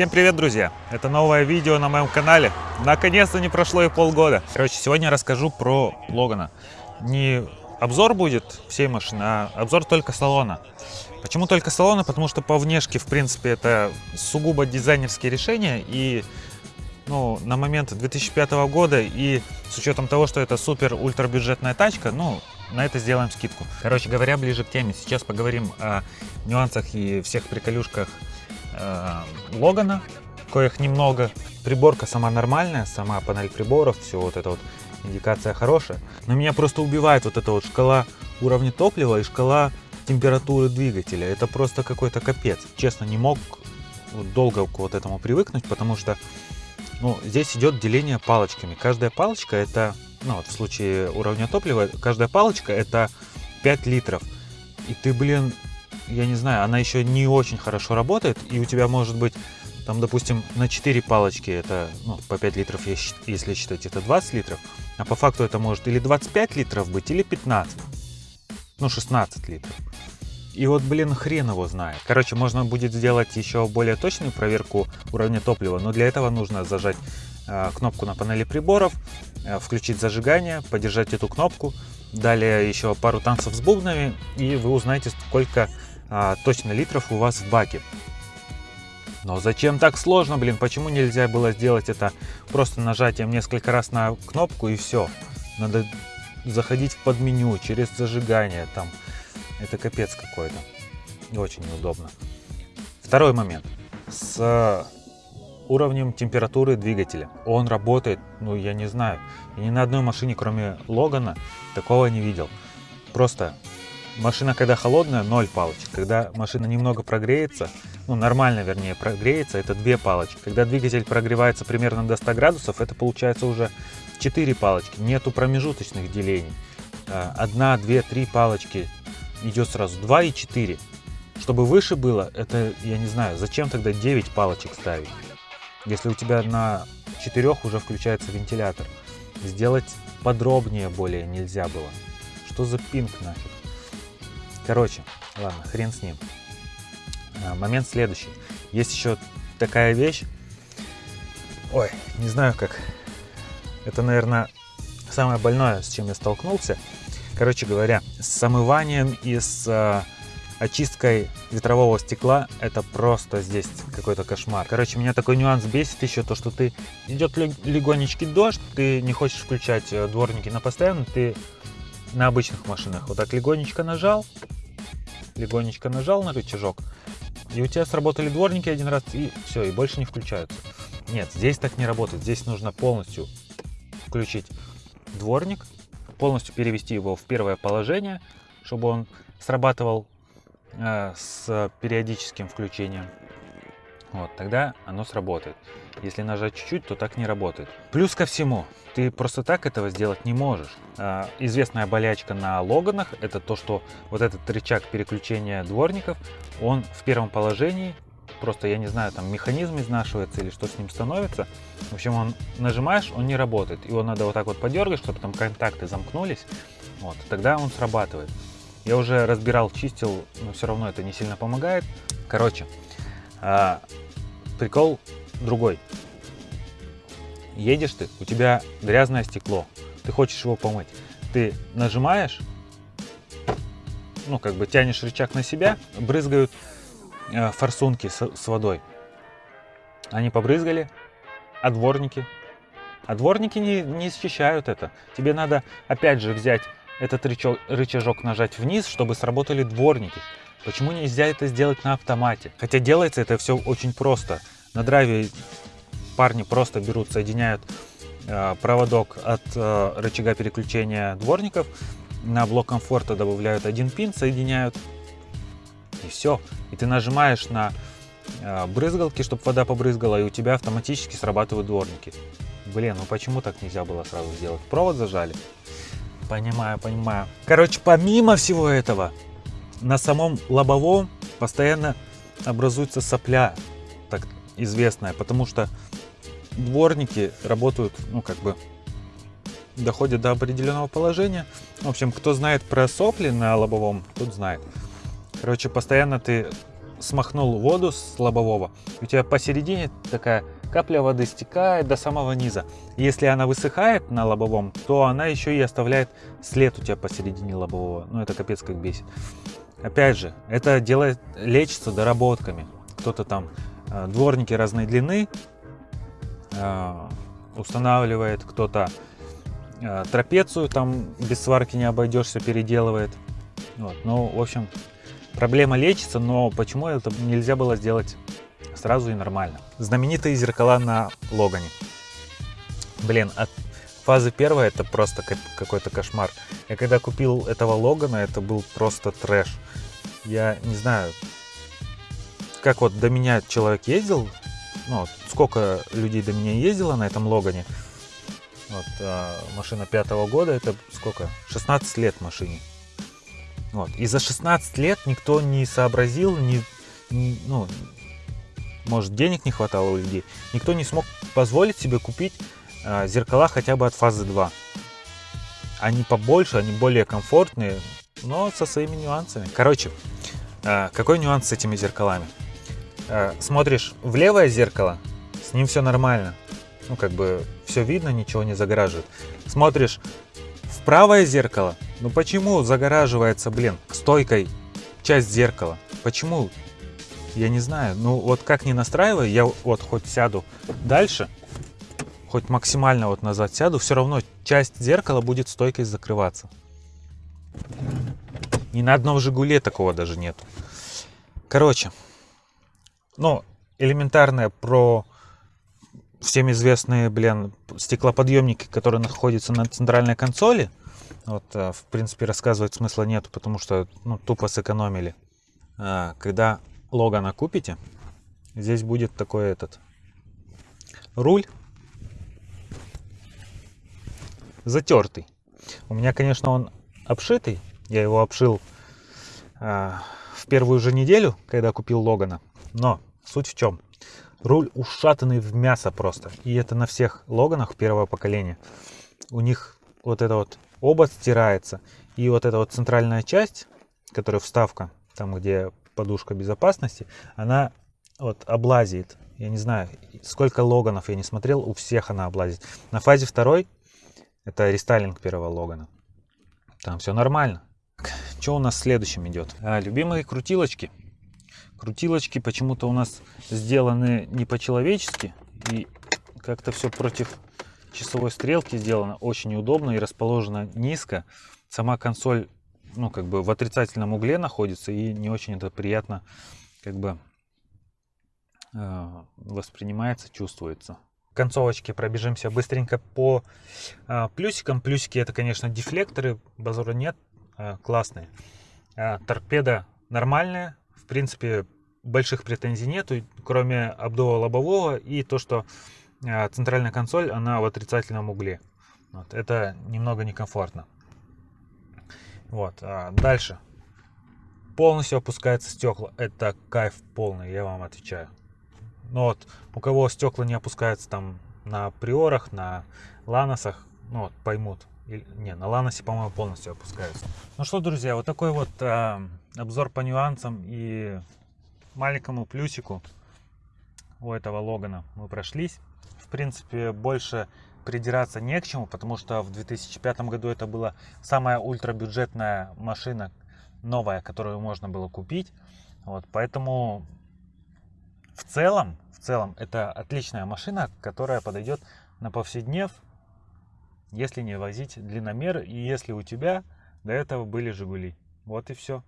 Всем привет, друзья! Это новое видео на моем канале. Наконец-то не прошло и полгода. Короче, сегодня я расскажу про Логана. Не обзор будет всей машины, а обзор только салона. Почему только салона? Потому что по внешке, в принципе, это сугубо дизайнерские решения. И ну, на момент 2005 года и с учетом того, что это супер ультра бюджетная тачка, ну, на это сделаем скидку. Короче говоря, ближе к теме. Сейчас поговорим о нюансах и всех приколюшках Логана, коих немного. Приборка сама нормальная, сама панель приборов, все вот это вот индикация хорошая. Но меня просто убивает вот эта вот шкала уровня топлива и шкала температуры двигателя. Это просто какой-то капец. Честно, не мог долго к вот этому привыкнуть, потому что ну, здесь идет деление палочками. Каждая палочка это, ну вот в случае уровня топлива, каждая палочка это 5 литров. И ты, блин, я не знаю, она еще не очень хорошо работает, и у тебя может быть, там, допустим, на 4 палочки это, ну, по 5 литров, если считать, это 20 литров, а по факту это может или 25 литров быть, или 15, ну, 16 литров. И вот, блин, хрен его знает. Короче, можно будет сделать еще более точную проверку уровня топлива, но для этого нужно зажать э, кнопку на панели приборов, э, включить зажигание, подержать эту кнопку, далее еще пару танцев с бубнами, и вы узнаете, сколько э, точно литров у вас в баке. Но зачем так сложно, блин? Почему нельзя было сделать это просто нажатием несколько раз на кнопку и все? Надо заходить в подменю через зажигание там это капец какой-то. Очень неудобно. Второй момент. С уровнем температуры двигателя. Он работает, ну я не знаю, и ни на одной машине, кроме Логана, такого не видел. Просто машина, когда холодная, 0 палочек. Когда машина немного прогреется, ну нормально вернее прогреется, это 2 палочки. Когда двигатель прогревается примерно до 100 градусов, это получается уже 4 палочки. Нету промежуточных делений. А, одна, две, три палочки идет сразу 2 и 4. Чтобы выше было, это, я не знаю, зачем тогда 9 палочек ставить? Если у тебя на 4 уже включается вентилятор. Сделать подробнее более нельзя было. Что за пинг нафиг? Короче, ладно, хрен с ним. А, момент следующий. Есть еще такая вещь. Ой, не знаю как. Это, наверное, самое больное, с чем я столкнулся. Короче говоря, с омыванием и с э, очисткой ветрового стекла это просто здесь какой-то кошмар. Короче, меня такой нюанс бесит еще то, что ты идет легонечкий дождь, ты не хочешь включать э, дворники на постоянно, ты на обычных машинах вот так легонечко нажал, легонечко нажал на рычажок, и у тебя сработали дворники один раз, и все, и больше не включаются. Нет, здесь так не работает. Здесь нужно полностью включить дворник, полностью перевести его в первое положение, чтобы он срабатывал э, с периодическим включением. Вот, тогда оно сработает. Если нажать чуть-чуть, то так не работает. Плюс ко всему, ты просто так этого сделать не можешь. Э, известная болячка на Логанах, это то, что вот этот рычаг переключения дворников, он в первом положении просто, я не знаю, там механизм изнашивается или что с ним становится. В общем, он нажимаешь, он не работает. Его надо вот так вот подергать, чтобы там контакты замкнулись. Вот, тогда он срабатывает. Я уже разбирал, чистил, но все равно это не сильно помогает. Короче, а, прикол другой. Едешь ты, у тебя грязное стекло, ты хочешь его помыть. Ты нажимаешь, ну, как бы тянешь рычаг на себя, брызгают Э, форсунки с, с водой. Они побрызгали, а дворники? А дворники не, не счищают это. Тебе надо опять же взять этот рычаг, рычажок нажать вниз, чтобы сработали дворники. Почему нельзя это сделать на автомате? Хотя делается это все очень просто. На драйве парни просто берут, соединяют э, проводок от э, рычага переключения дворников, на блок комфорта добавляют один пин, соединяют и все. И ты нажимаешь на э, брызгалки, чтобы вода побрызгала, и у тебя автоматически срабатывают дворники. Блин, ну почему так нельзя было сразу сделать? Провод зажали? Понимаю, понимаю. Короче, помимо всего этого, на самом лобовом постоянно образуется сопля, так известная, потому что дворники работают, ну как бы, доходят до определенного положения. В общем, кто знает про сопли на лобовом, тот знает. Короче, постоянно ты смахнул воду с лобового, у тебя посередине такая капля воды стекает до самого низа. Если она высыхает на лобовом, то она еще и оставляет след у тебя посередине лобового. Ну, это капец как бесит. Опять же, это делает, лечится доработками. Кто-то там, э, дворники разной длины э, устанавливает, кто-то э, трапецию там без сварки не обойдешься, переделывает. Вот. Ну, в общем, проблема лечится, но почему это нельзя было сделать сразу и нормально? Знаменитые зеркала на Логане. Блин, от фазы первой это просто какой-то кошмар. Я когда купил этого Логана, это был просто трэш. Я не знаю, как вот до меня человек ездил, ну, сколько людей до меня ездило на этом Логане. Вот, а, машина пятого года, это сколько? 16 лет машине. Вот. И за 16 лет никто не сообразил, не, не, ну, может денег не хватало у людей, никто не смог позволить себе купить э, зеркала хотя бы от фазы 2. Они побольше, они более комфортные, но со своими нюансами. Короче, э, какой нюанс с этими зеркалами? Э, смотришь в левое зеркало, с ним все нормально. Ну, как бы все видно, ничего не загораживает. Смотришь в правое зеркало, ну почему загораживается, блин, стойкой часть зеркала? Почему? Я не знаю. Ну вот как не настраиваю, я вот хоть сяду дальше, хоть максимально вот назад сяду, все равно часть зеркала будет стойкой закрываться. Ни на одном Жигуле такого даже нет. Короче, ну, элементарное про всем известные, блин, стеклоподъемники, которые находятся на центральной консоли. Вот, э, в принципе, рассказывать смысла нет, потому что ну, тупо сэкономили. А, когда Логана купите, здесь будет такой этот руль затертый. У меня, конечно, он обшитый. Я его обшил а, в первую же неделю, когда купил Логана. Но суть в чем? Руль ушатанный в мясо просто. И это на всех Логанах первого поколения. У них вот это вот обод стирается. И вот эта вот центральная часть, которая вставка, там где подушка безопасности, она вот облазит. Я не знаю, сколько логанов я не смотрел, у всех она облазит. На фазе второй, это рестайлинг первого логана, там все нормально. Что у нас следующим идет? А, любимые крутилочки. Крутилочки почему-то у нас сделаны не по-человечески. И как-то все против часовой стрелки сделано очень удобно и расположена низко. Сама консоль, ну, как бы в отрицательном угле находится и не очень это приятно, как бы, э, воспринимается, чувствуется. Концовочки пробежимся быстренько по э, плюсикам. Плюсики это, конечно, дефлекторы, базора нет, э, классные. Э, торпеда нормальная, в принципе, больших претензий нету, кроме обдува лобового и то, что а, центральная консоль, она в отрицательном угле. Вот, это немного некомфортно. Вот, а дальше. Полностью опускается стекла. Это кайф полный, я вам отвечаю. Ну вот, у кого стекла не опускаются там на приорах, на ланосах, ну вот, поймут. Или, не, на ланосе, по-моему, полностью опускаются. Ну что, друзья, вот такой вот э, обзор по нюансам и маленькому плюсику у этого Логана мы прошлись принципе, больше придираться не к чему, потому что в 2005 году это была самая ультрабюджетная машина, новая, которую можно было купить. Вот, поэтому в целом, в целом это отличная машина, которая подойдет на повседнев, если не возить длинномер и если у тебя до этого были Жигули. Вот и все.